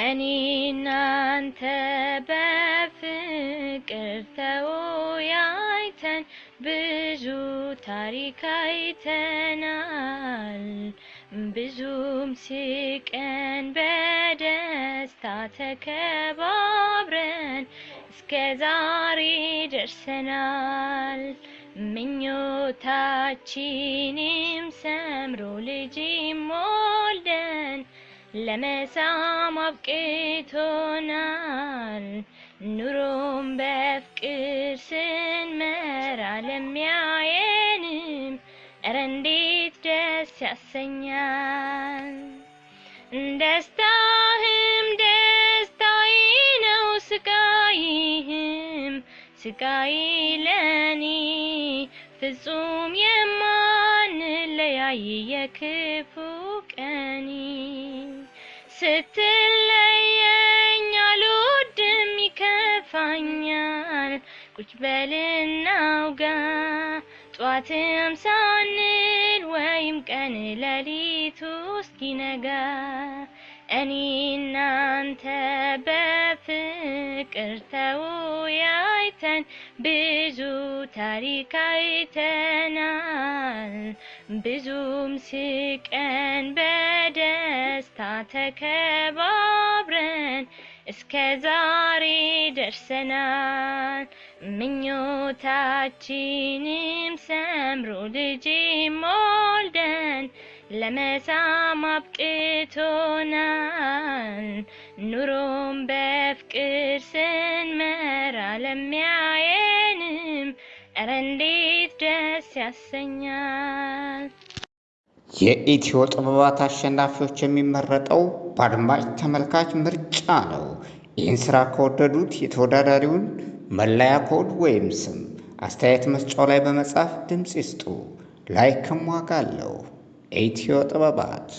እኔ እናንተ በፍቅር ተወያይተን ብዙ ታሪክ አይተናል። ብዙም ስቀን በደስታ ተከባብረን እስከ ዛሬ ደርሰናል። ምኞታችንም ሰምሮ ልጅም ወልደን ለመሳም አብቅቶናል። ኑሮም በፍቅር ስንመራ ለሚያየንም እረ እንዴት ደስ ያሰኛል። ደስታህም ደስታዬ ነው፣ ስቃይህም ስቃይ ለኔ ፍጹም የማንለያይ የክፉ ቀኒ ስትለየኝ አልወድም ይከፋኛል። ቁጭ በልና አውጋ ጧትም ሳንል ወይም ቀን ሌሊቱ እስኪነጋ እኔ እናንተ በፍቅር ተወያይተን ብዙ ታሪክ አይተናል። ብዙም ስቀን በደስታ ተከባብረን እስከ ዛሬ ደርሰናል። ምኞታችንም ሰምሮ ልጅም ወልደን ለመሳም አብቅቶናል። ኑሮም በፍቅር ስንመራ ለሚያየንም እረ እንዴት ደስ ያሰኛል። የኢትዮ ጥበባት አሸናፊዎች የሚመረጠው በአድማጭ ተመልካች ምርጫ ነው። ይህን ስራ ከወደዱት የተወዳዳሪውን መለያ ኮድ ወይም ስም አስተያየት መስጫው ላይ በመጻፍ ድምፅ ይስጡ። like ም ዋጋ አለው። ኢትዮ ጥበባት